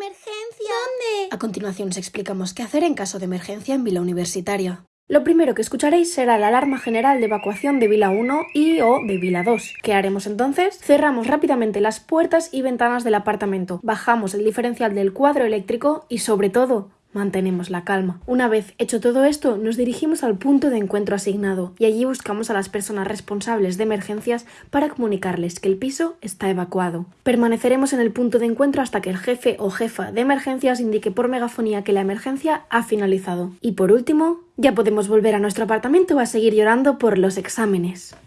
emergencia. ¿Dónde? A continuación os explicamos qué hacer en caso de emergencia en Vila Universitaria. Lo primero que escucharéis será la alarma general de evacuación de Vila 1 y o de Vila 2. ¿Qué haremos entonces? Cerramos rápidamente las puertas y ventanas del apartamento, bajamos el diferencial del cuadro eléctrico y sobre todo Mantenemos la calma. Una vez hecho todo esto, nos dirigimos al punto de encuentro asignado y allí buscamos a las personas responsables de emergencias para comunicarles que el piso está evacuado. Permaneceremos en el punto de encuentro hasta que el jefe o jefa de emergencias indique por megafonía que la emergencia ha finalizado. Y por último, ya podemos volver a nuestro apartamento a seguir llorando por los exámenes.